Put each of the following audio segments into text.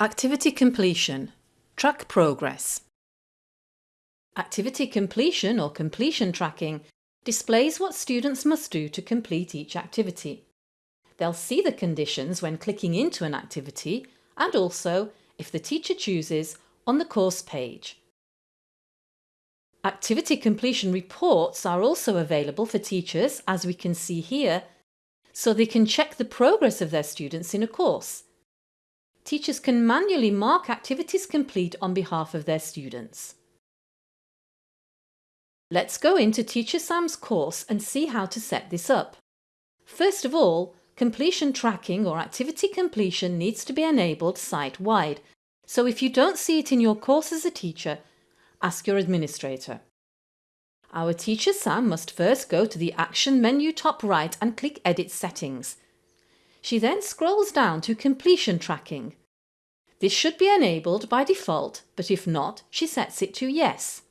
Activity completion. Track progress. Activity completion or completion tracking displays what students must do to complete each activity. They'll see the conditions when clicking into an activity and also, if the teacher chooses, on the course page. Activity completion reports are also available for teachers, as we can see here, so they can check the progress of their students in a course. Teachers can manually mark activities complete on behalf of their students. Let's go into Teacher Sam's course and see how to set this up. First of all, completion tracking or activity completion needs to be enabled site-wide, so if you don't see it in your course as a teacher, ask your administrator. Our teacher Sam must first go to the Action menu top right and click Edit Settings. She then scrolls down to Completion Tracking. This should be enabled by default, but if not, she sets it to Yes.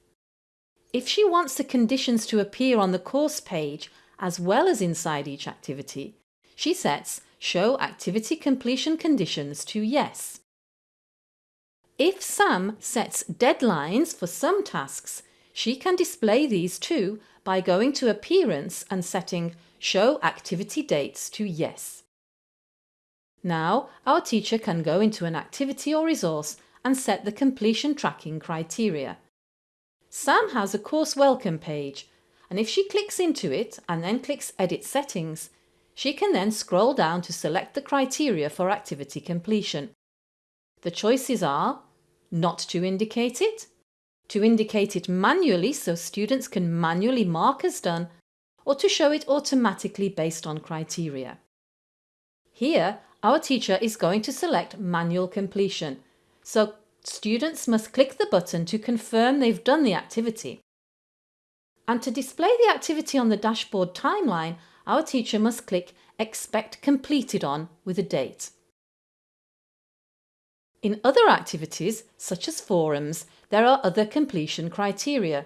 If she wants the conditions to appear on the course page as well as inside each activity, she sets Show Activity Completion Conditions to Yes. If Sam sets deadlines for some tasks, she can display these too by going to Appearance and setting Show Activity Dates to Yes. Now our teacher can go into an activity or resource and set the completion tracking criteria. Sam has a course welcome page and if she clicks into it and then clicks Edit Settings, she can then scroll down to select the criteria for activity completion. The choices are not to indicate it, to indicate it manually so students can manually mark as done, or to show it automatically based on criteria. Here, our teacher is going to select manual completion, so students must click the button to confirm they've done the activity. And to display the activity on the dashboard timeline, our teacher must click Expect Completed On with a date. In other activities, such as forums, there are other completion criteria.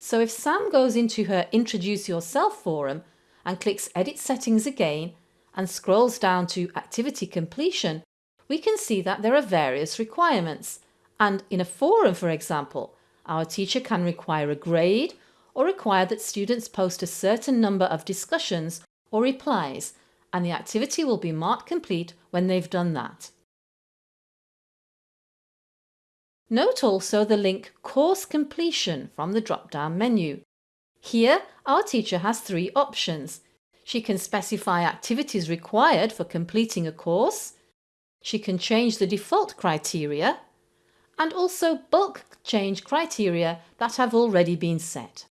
So if Sam goes into her Introduce Yourself forum and clicks Edit Settings again and scrolls down to Activity Completion, we can see that there are various requirements and in a forum, for example, our teacher can require a grade or require that students post a certain number of discussions or replies and the activity will be marked complete when they've done that. Note also the link Course Completion from the drop-down menu. Here, our teacher has three options. She can specify activities required for completing a course, she can change the default criteria and also bulk change criteria that have already been set.